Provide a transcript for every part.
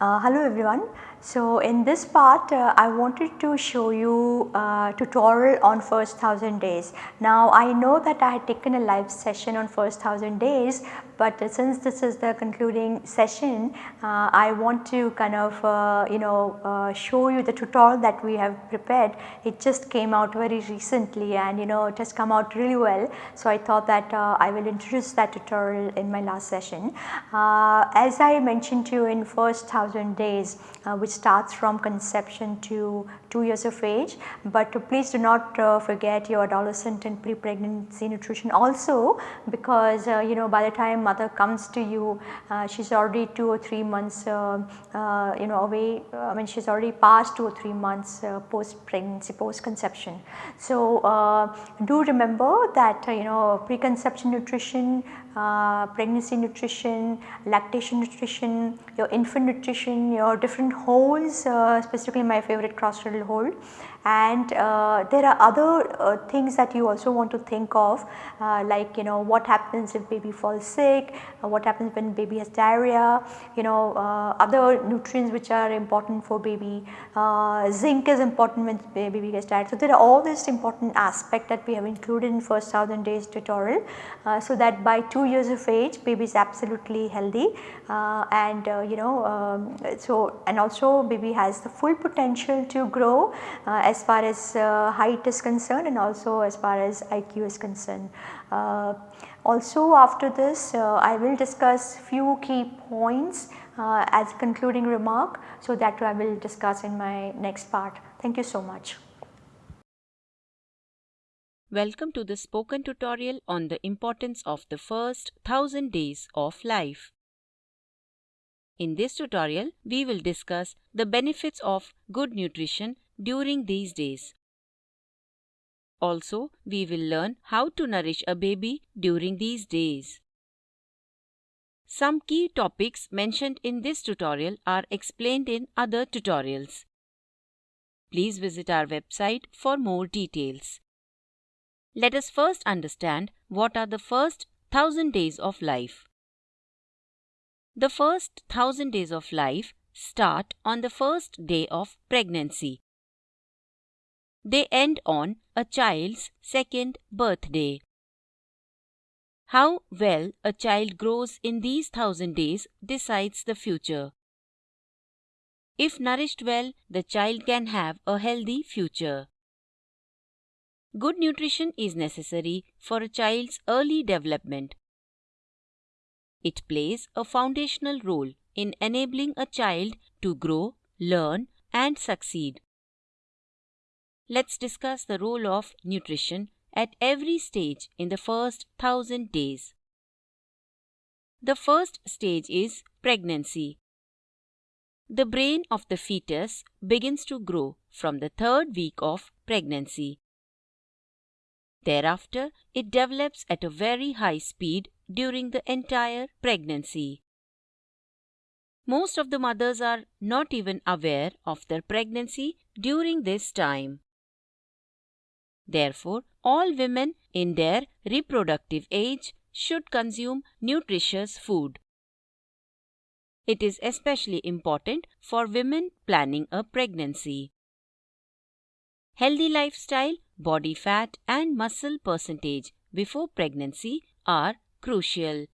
Uh, hello everyone. So in this part uh, I wanted to show you a tutorial on first 1000 days. Now I know that I had taken a live session on first 1000 days but since this is the concluding session uh, I want to kind of uh, you know uh, show you the tutorial that we have prepared. It just came out very recently and you know it has come out really well. So I thought that I will introduce that tutorial in my last session. as I mentioned to you in first 1000 days which starts from conception to 2 years of age, but please do not uh, forget your adolescent and pre-pregnancy nutrition also because uh, you know by the time mother comes to you uh, she is already 2 or 3 months uh, uh, you know away I mean she is already past 2 or 3 months uh, post pregnancy post conception. So do remember that you know preconception nutrition uh, pregnancy nutrition, lactation nutrition, your infant nutrition, your different holds, uh, specifically my favorite cross cradle hold and uh, there are other uh, things that you also want to think of uh, like you know what happens if baby falls sick, what happens when baby has diarrhea, you know other nutrients which are important for baby, zinc is important when baby gets diarrhea. So, there are all these important aspects that we have included in first 1000 days tutorial so that by 2 years of age baby is absolutely healthy and you know um, so and also baby has the full potential to grow as far as uh, height is concerned and also as far as IQ is concerned. Uh, also after this uh, I will discuss few key points as concluding remark. So, that I will discuss in my next part. Thank you so much. Welcome to the spoken tutorial on the importance of the first 1000 days of life. In this tutorial, we will discuss the benefits of good nutrition during these days. Also, we will learn how to nourish a baby during these days. Some key topics mentioned in this tutorial are explained in other tutorials. Please visit our website for more details. Let us first understand what are the first 1000 days of life. The first 1000 days of life start on the first day of pregnancy. They end on a child's second birthday. How well a child grows in these thousand days decides the future. If nourished well, the child can have a healthy future. Good nutrition is necessary for a child's early development. It plays a foundational role in enabling a child to grow, learn, and succeed. Let's discuss the role of nutrition at every stage in the first thousand days. The first stage is pregnancy. The brain of the fetus begins to grow from the third week of pregnancy. Thereafter, it develops at a very high speed during the entire pregnancy. Most of the mothers are not even aware of their pregnancy during this time. Therefore, all women in their reproductive age should consume nutritious food. It is especially important for women planning a pregnancy. Healthy lifestyle, body fat and muscle percentage before pregnancy are crucial.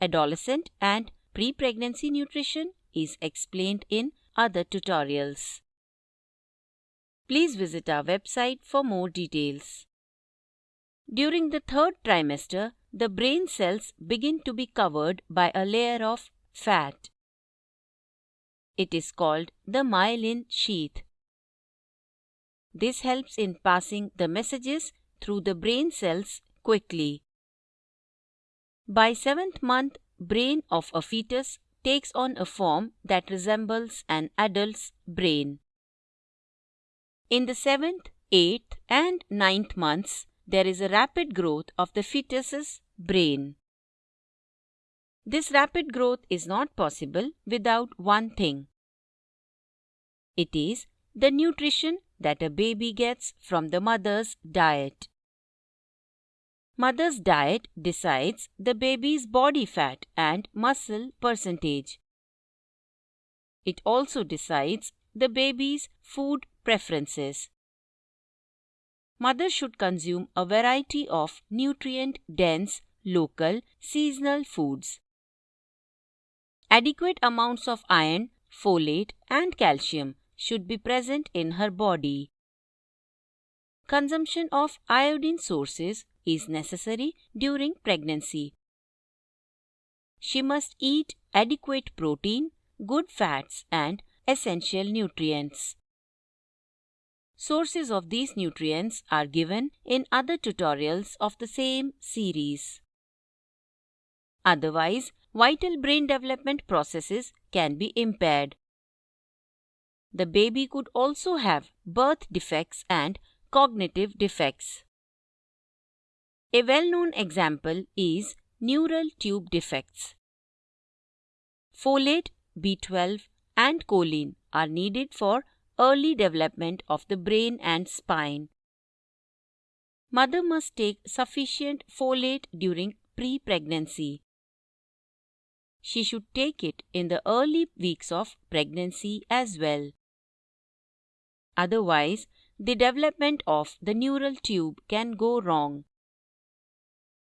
Adolescent and pre-pregnancy nutrition is explained in other tutorials. Please visit our website for more details. During the third trimester, the brain cells begin to be covered by a layer of fat. It is called the myelin sheath. This helps in passing the messages through the brain cells quickly. By seventh month, brain of a fetus takes on a form that resembles an adult's brain. In the seventh, eighth, and ninth months, there is a rapid growth of the fetus's brain. This rapid growth is not possible without one thing. It is the nutrition that a baby gets from the mother's diet. Mother's diet decides the baby's body fat and muscle percentage. It also decides the baby's food preferences. Mother should consume a variety of nutrient dense, local, seasonal foods. Adequate amounts of iron, folate, and calcium should be present in her body. Consumption of iodine sources is necessary during pregnancy. She must eat adequate protein, good fats, and essential nutrients. Sources of these nutrients are given in other tutorials of the same series. Otherwise, vital brain development processes can be impaired. The baby could also have birth defects and cognitive defects. A well-known example is neural tube defects. Folate, B12 and choline are needed for early development of the brain and spine. Mother must take sufficient folate during pre-pregnancy. She should take it in the early weeks of pregnancy as well. Otherwise, the development of the neural tube can go wrong.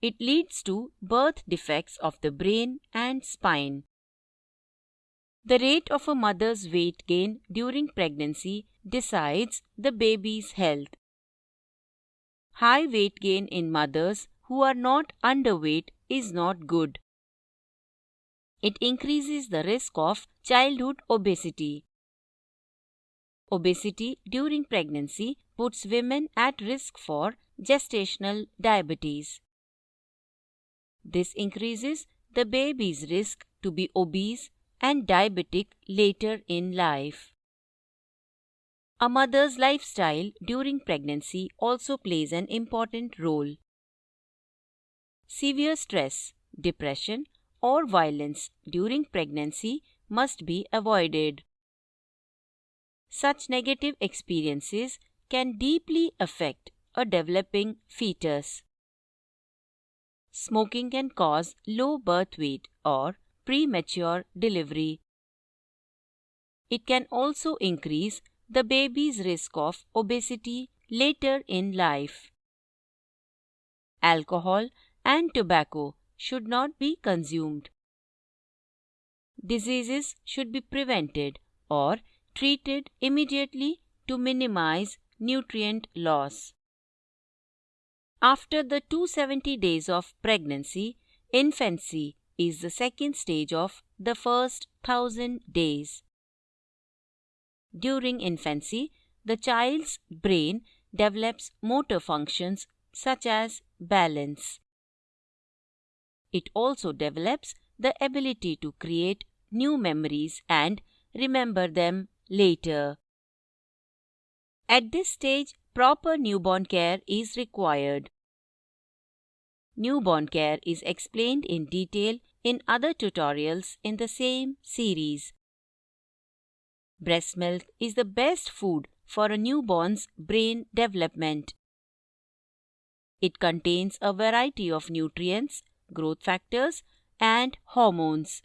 It leads to birth defects of the brain and spine. The rate of a mother's weight gain during pregnancy decides the baby's health. High weight gain in mothers who are not underweight is not good. It increases the risk of childhood obesity. Obesity during pregnancy puts women at risk for gestational diabetes. This increases the baby's risk to be obese and diabetic later in life. A mother's lifestyle during pregnancy also plays an important role. Severe stress, depression, or violence during pregnancy must be avoided. Such negative experiences can deeply affect a developing fetus. Smoking can cause low birth weight or premature delivery. It can also increase the baby's risk of obesity later in life. Alcohol and tobacco should not be consumed. Diseases should be prevented or treated immediately to minimize nutrient loss. After the 270 days of pregnancy, infancy is the second stage of the first thousand days. During infancy, the child's brain develops motor functions such as balance. It also develops the ability to create new memories and remember them later. At this stage, proper newborn care is required. Newborn care is explained in detail in other tutorials in the same series. Breast milk is the best food for a newborn's brain development. It contains a variety of nutrients, growth factors, and hormones.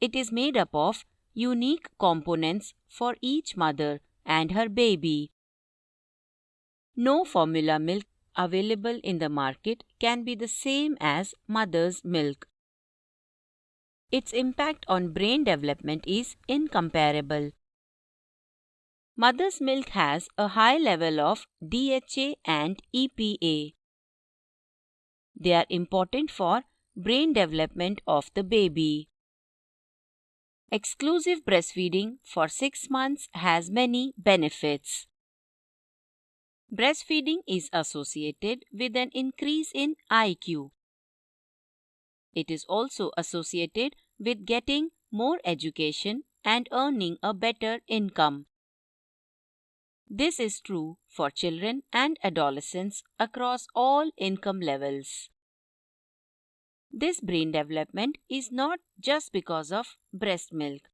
It is made up of unique components for each mother and her baby. No formula milk available in the market can be the same as mother's milk. Its impact on brain development is incomparable. Mother's milk has a high level of DHA and EPA. They are important for brain development of the baby. Exclusive breastfeeding for 6 months has many benefits. Breastfeeding is associated with an increase in IQ. It is also associated with getting more education and earning a better income. This is true for children and adolescents across all income levels. This brain development is not just because of breast milk.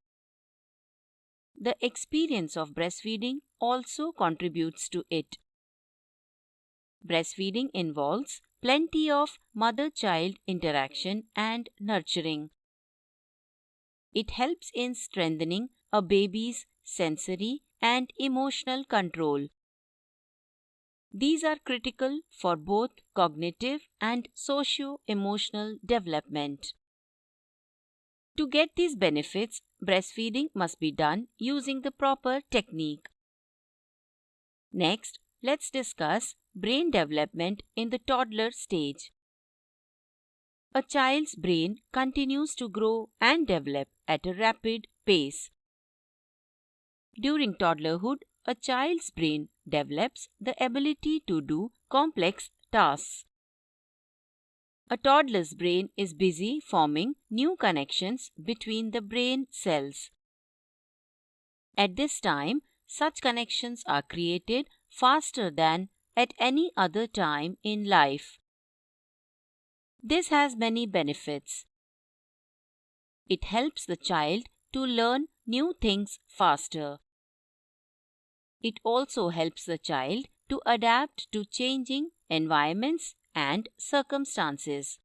The experience of breastfeeding also contributes to it. Breastfeeding involves plenty of mother child interaction and nurturing. It helps in strengthening a baby's sensory and emotional control. These are critical for both cognitive and socio emotional development. To get these benefits, breastfeeding must be done using the proper technique. Next, let's discuss brain development in the toddler stage. A child's brain continues to grow and develop at a rapid pace. During toddlerhood, a child's brain develops the ability to do complex tasks. A toddler's brain is busy forming new connections between the brain cells. At this time, such connections are created faster than at any other time in life. This has many benefits. It helps the child to learn new things faster. It also helps the child to adapt to changing environments and circumstances.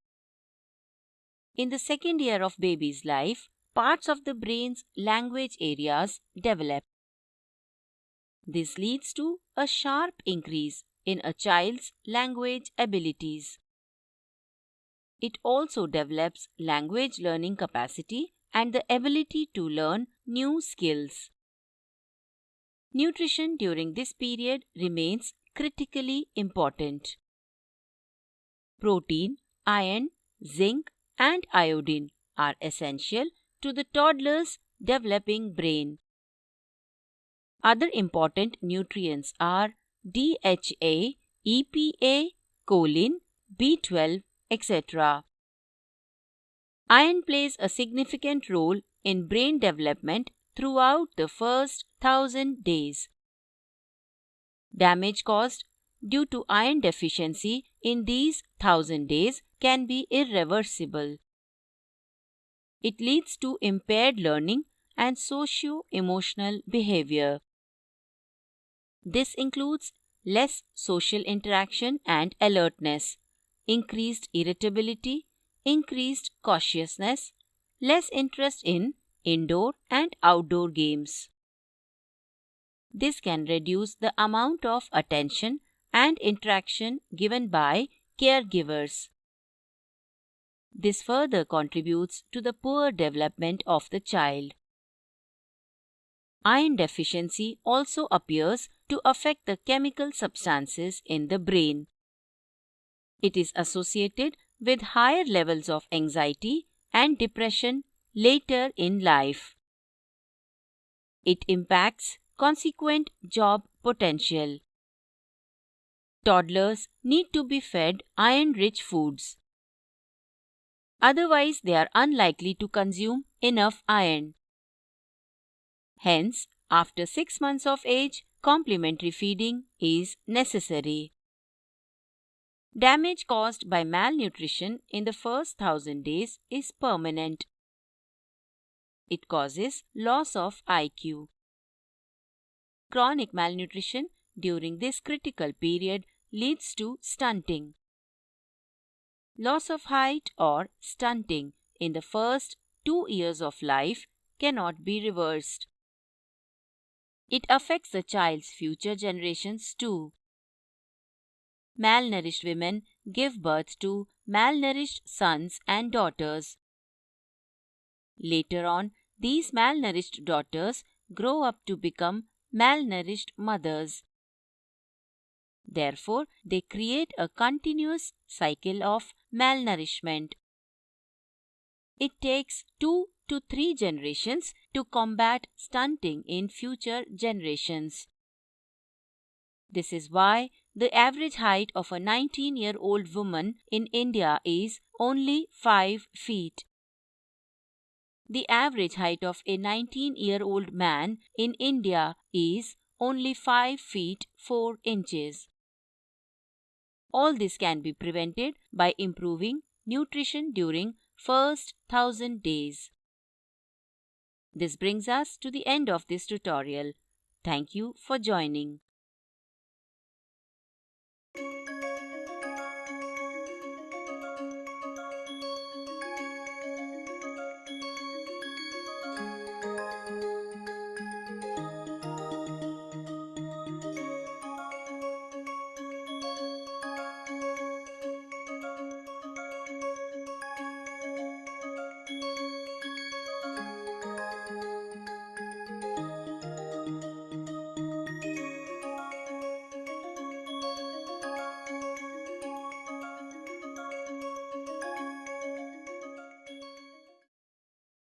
In the second year of baby's life, parts of the brain's language areas develop. This leads to a sharp increase in a child's language abilities. It also develops language learning capacity and the ability to learn new skills. Nutrition during this period remains critically important. Protein, iron, zinc, and iodine are essential to the toddler's developing brain. Other important nutrients are DHA, EPA, choline, B12, etc. Iron plays a significant role in brain development throughout the first thousand days. Damage caused due to iron deficiency in these thousand days can be irreversible. It leads to impaired learning and socio emotional behavior. This includes less social interaction and alertness, increased irritability, increased cautiousness, less interest in indoor and outdoor games. This can reduce the amount of attention and interaction given by caregivers. This further contributes to the poor development of the child. Iron deficiency also appears to affect the chemical substances in the brain. It is associated with higher levels of anxiety and depression later in life. It impacts consequent job potential. Toddlers need to be fed iron rich foods. Otherwise, they are unlikely to consume enough iron. Hence, after 6 months of age, complementary feeding is necessary. Damage caused by malnutrition in the first 1000 days is permanent. It causes loss of IQ. Chronic malnutrition during this critical period leads to stunting. Loss of height or stunting in the first two years of life cannot be reversed. It affects the child's future generations too. Malnourished women give birth to malnourished sons and daughters. Later on, these malnourished daughters grow up to become malnourished mothers. Therefore, they create a continuous cycle of malnourishment. It takes two to three generations to combat stunting in future generations. This is why the average height of a 19 year old woman in India is only 5 feet. The average height of a 19 year old man in India is only 5 feet 4 inches. All this can be prevented by improving nutrition during first 1000 days. This brings us to the end of this tutorial. Thank you for joining.